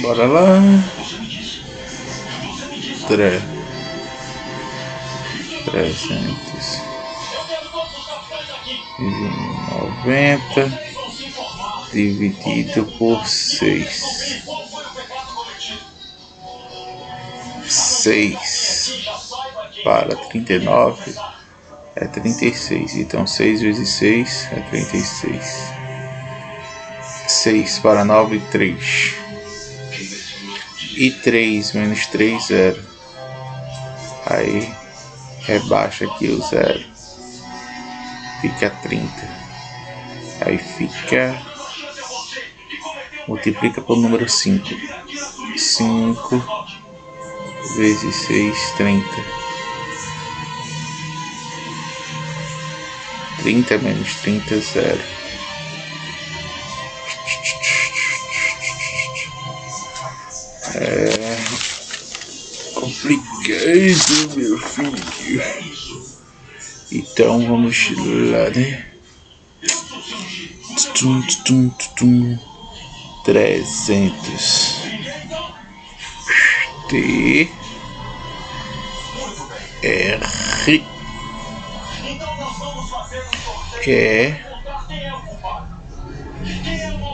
Bora lá. Tre... Trezentos e noventa dividido por seis. Seis para trinta e nove é trinta e seis. Então seis vezes seis é trinta e seis. Seis para nove, três. E três menos três, zero. Aí rebaixa aqui o zero. Fica trinta. Aí fica. Multiplica por número cinco. Cinco vezes seis, trinta. Trinta menos trinta, zero. É complicado, meu filho. Então vamos lá, né? Tum, tum, tum, trezentos. T. R. E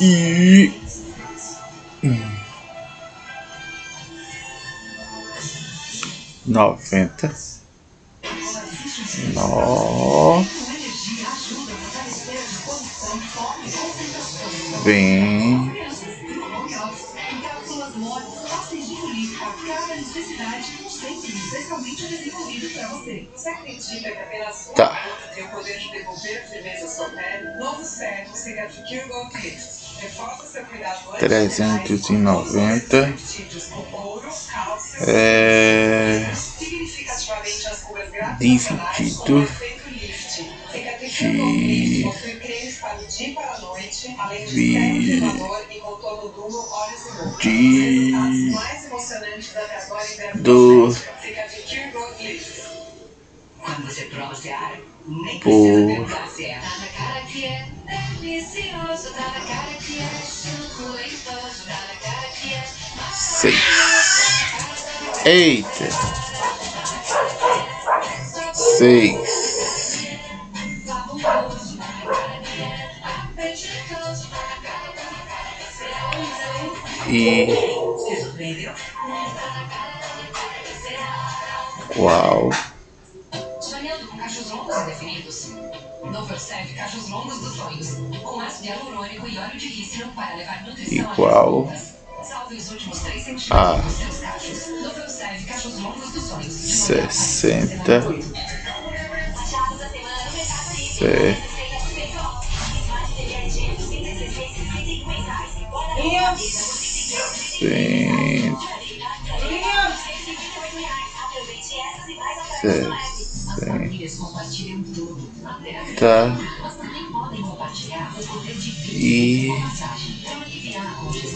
e noventa. No vem. Tá. Trezentos e noventa. É dividido de vi de do por seis. Eita. Seis. E com cachos longos serve cachos longos dos sonhos, com ácido hialurônico e óleo de rícino para levar nutrição igual Salve os últimos 3 centímetros dos seus cachos. Novo serve cachos longos dos sonhos. sessenta se cem- Famílias compartilham tudo. sessenta Mas também podem compartilhar o poder de e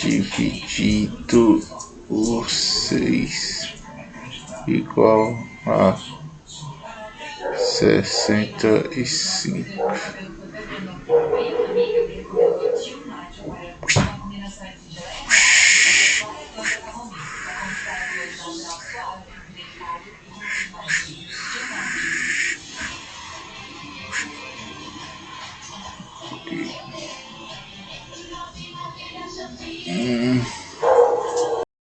dividido por seis igual a sessenta e cinco